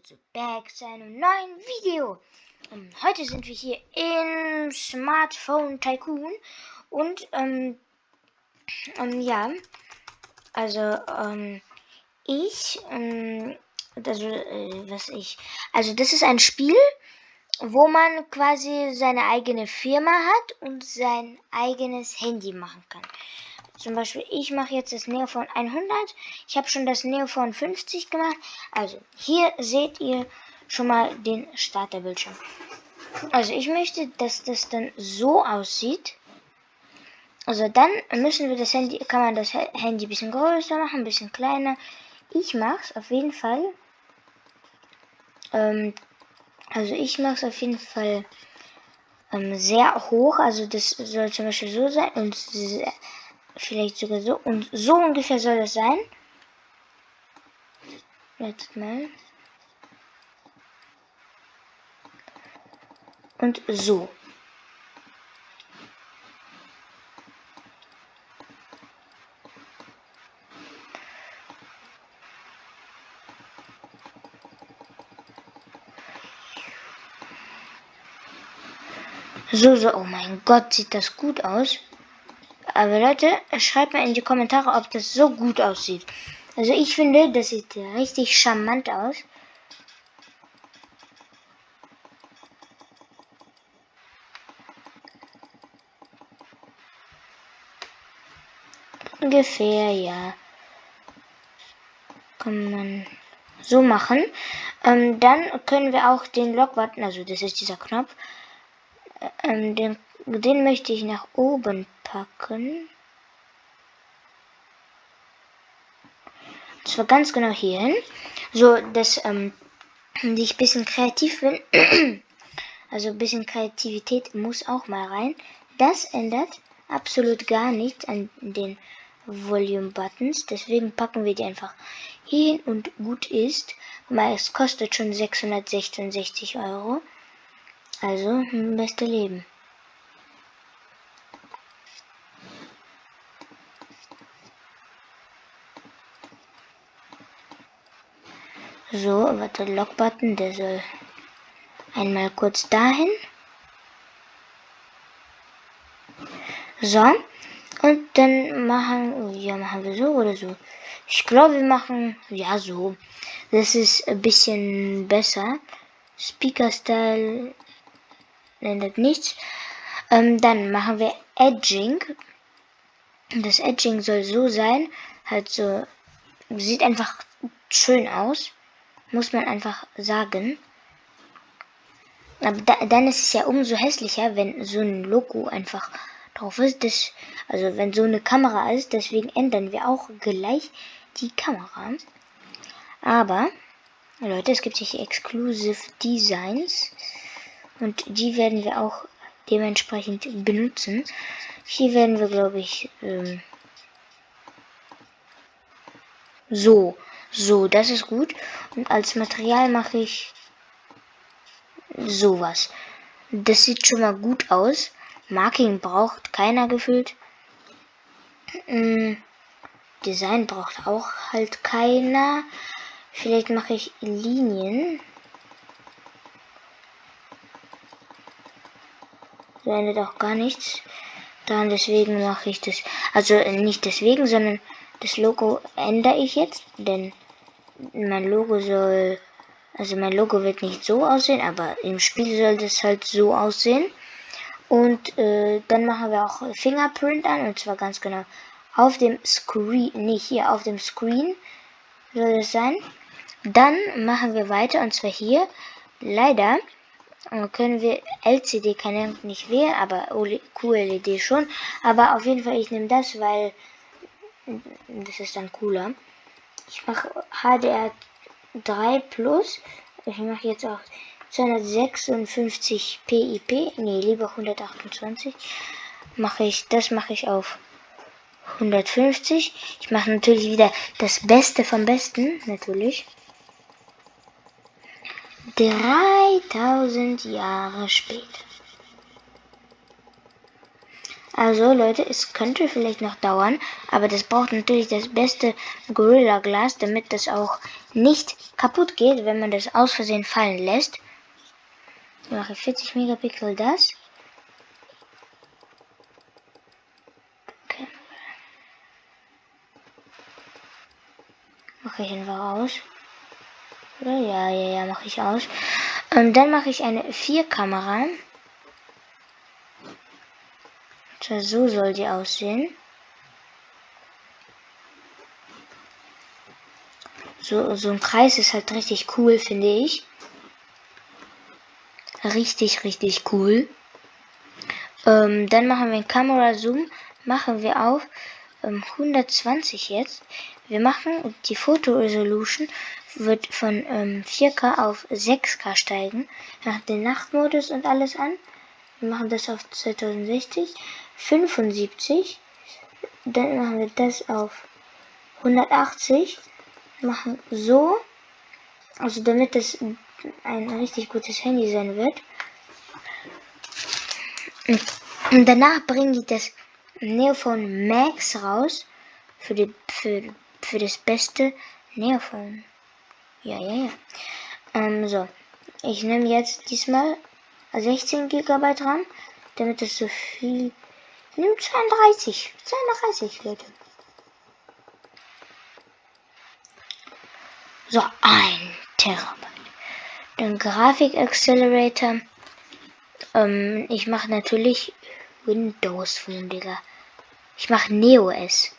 zu Back zu einem neuen Video. Um, heute sind wir hier im Smartphone Tycoon und ähm, ähm ja, also ähm, ich, ähm, also äh, was ich, also das ist ein Spiel, wo man quasi seine eigene Firma hat und sein eigenes Handy machen kann. Zum Beispiel, ich mache jetzt das Neophone 100. Ich habe schon das Neophone 50 gemacht. Also, hier seht ihr schon mal den Starterbildschirm. Also, ich möchte, dass das dann so aussieht. Also, dann müssen wir das Handy, kann man das Handy ein bisschen größer machen, ein bisschen kleiner. Ich mache es auf jeden Fall. Ähm, also, ich mache es auf jeden Fall ähm, sehr hoch. Also, das soll zum Beispiel so sein und sehr, Vielleicht sogar so. Und so ungefähr soll das sein. Jetzt mal. Und so. So, so, oh mein Gott, sieht das gut aus. Aber Leute, schreibt mal in die Kommentare, ob das so gut aussieht. Also ich finde, das sieht richtig charmant aus. Ungefähr, ja. Kann man so machen. Ähm, dann können wir auch den Lock-Button, also das ist dieser Knopf, äh, ähm, den, den möchte ich nach oben packen. Das war ganz genau hierhin. So, dass ähm, ich ein bisschen kreativ bin. also ein bisschen Kreativität muss auch mal rein. Das ändert absolut gar nichts an den Volume Buttons. Deswegen packen wir die einfach hier hin und gut ist. Weil es kostet schon 666 Euro. Also, beste Leben. So, warte, Lock-Button, der soll einmal kurz dahin. So, und dann machen, ja, machen wir so oder so. Ich glaube, wir machen, ja, so. Das ist ein bisschen besser. Speaker-Style ändert nichts. Ähm, dann machen wir Edging. Das Edging soll so sein, halt so, sieht einfach schön aus muss man einfach sagen. Aber da, dann ist es ja umso hässlicher, wenn so ein Logo einfach drauf ist. Das, also wenn so eine Kamera ist, deswegen ändern wir auch gleich die Kamera. Aber, Leute, es gibt hier Exclusive Designs. Und die werden wir auch dementsprechend benutzen. Hier werden wir, glaube ich, ähm, so so, das ist gut. Und als Material mache ich sowas. Das sieht schon mal gut aus. Marking braucht keiner gefühlt. Hm, Design braucht auch halt keiner. Vielleicht mache ich Linien. So ändert auch gar nichts. Dann deswegen mache ich das. Also nicht deswegen, sondern das Logo ändere ich jetzt, denn mein Logo soll, also mein Logo wird nicht so aussehen, aber im Spiel soll das halt so aussehen. Und äh, dann machen wir auch Fingerprint an, und zwar ganz genau auf dem Screen, nicht hier, auf dem Screen soll das sein. Dann machen wir weiter, und zwar hier, leider äh, können wir LCD kann ja nicht wählen, aber QLED schon. Aber auf jeden Fall, ich nehme das, weil das ist dann cooler. Ich mache HDR3 Plus. Ich mache jetzt auch 256 PIP. Nee, lieber 128. Mache ich, das mache ich auf 150. Ich mache natürlich wieder das Beste vom Besten, natürlich. 3000 Jahre später. Also Leute, es könnte vielleicht noch dauern, aber das braucht natürlich das beste Gorilla Glas, damit das auch nicht kaputt geht, wenn man das aus Versehen fallen lässt. Ich mache 40 Megapixel das. Okay. Mache ich einfach aus. Ja, ja, ja, mache ich aus. Und dann mache ich eine 4-Kamera. So soll die aussehen. So, so ein Kreis ist halt richtig cool, finde ich. Richtig, richtig cool. Ähm, dann machen wir einen Kamera-Zoom. Machen wir auf ähm, 120 jetzt. Wir machen die Foto-Resolution wird von ähm, 4K auf 6K steigen. Nach den Nachtmodus und alles an. Wir machen das auf 2060. 75. Dann machen wir das auf 180. Machen so. Also damit das ein richtig gutes Handy sein wird. Und danach bringe ich das Neophone Max raus. Für, die, für, für das beste Neophone. Ja, ja, ja. Ähm, so. Ich nehme jetzt diesmal 16 GB RAM, damit es so viel. Nehme 32. 32, Leute. So, ein Terabyte. Den Grafik Accelerator. Ähm, ich mache natürlich Windows Phone, Digga. Ich mache NeoS.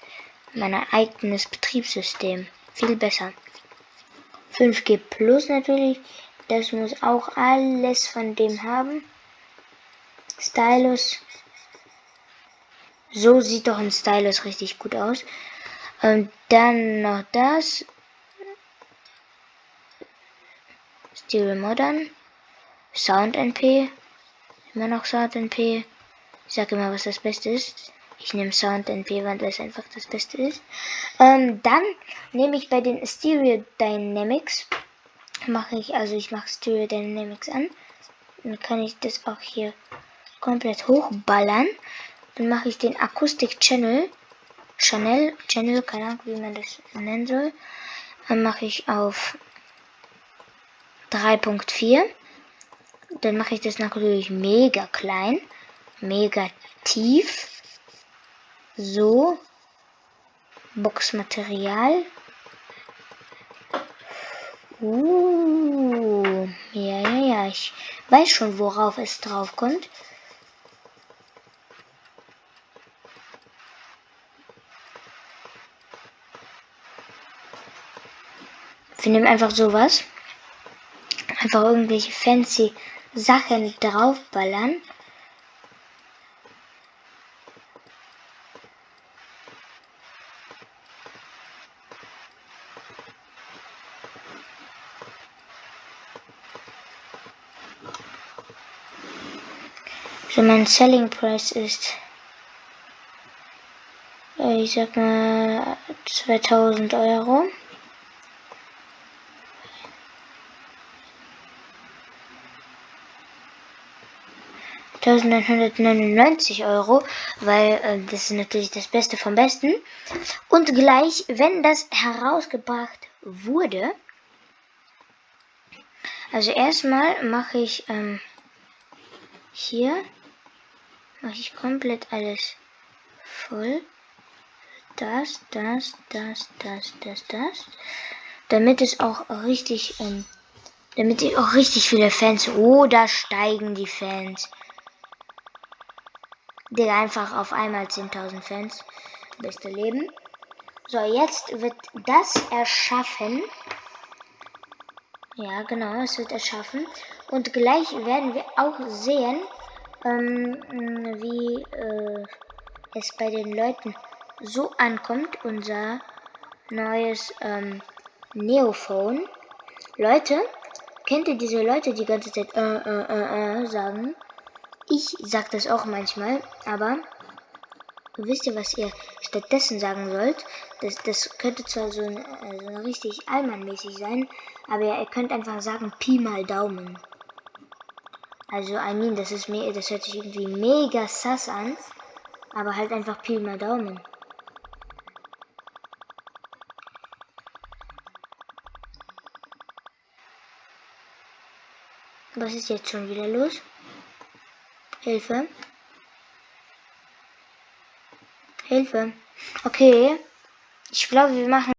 Mein eigenes Betriebssystem. Viel besser. 5G Plus natürlich. Das muss auch alles von dem haben. Stylus. So sieht doch ein Stylus richtig gut aus. Und dann noch das. Stereo Modern. Sound NP. Immer noch Sound NP. Ich sage immer, was das Beste ist. Ich nehme Sound NP, weil das einfach das Beste ist. Ähm, dann nehme ich bei den Stereo Dynamics, mache ich, also ich mache Stereo Dynamics an. Dann kann ich das auch hier komplett hochballern. Dann mache ich den Akustik Channel, Channel, Channel, keine Ahnung, wie man das nennen soll. Dann mache ich auf 3.4. Dann mache ich das natürlich mega klein, mega tief. So. Boxmaterial. Uh, ja, ja, ja. Ich weiß schon, worauf es drauf kommt. Wir nehmen einfach sowas. Einfach irgendwelche fancy Sachen draufballern. So mein Selling Price ist, äh, ich sag mal 2000 Euro. neunhundertneunundneunzig Euro, weil äh, das ist natürlich das Beste vom Besten. Und gleich, wenn das herausgebracht wurde, also erstmal mache ich ähm, hier mache ich komplett alles voll. Das, das, das, das, das, das. Damit es auch richtig, ähm, damit ich auch richtig viele Fans. Oh, da steigen die Fans. Der einfach auf einmal 10.000 Fans. Beste Leben. So, jetzt wird das erschaffen. Ja, genau, es wird erschaffen. Und gleich werden wir auch sehen, ähm, wie äh, es bei den Leuten so ankommt, unser neues ähm, Neophone. Leute, kennt ihr diese Leute, die die ganze Zeit äh, äh, äh, äh, sagen? Ich sag das auch manchmal, aber wisst ihr, was ihr stattdessen sagen sollt? Das, das könnte zwar so, ein, äh, so richtig allmannmäßig sein, aber ihr könnt einfach sagen Pi mal Daumen. Also, I mean, das ist mir, das hört sich irgendwie mega sass an. Aber halt einfach Pi mal Daumen. Was ist jetzt schon wieder los? Hilfe. Hilfe. Okay. Ich glaube, wir machen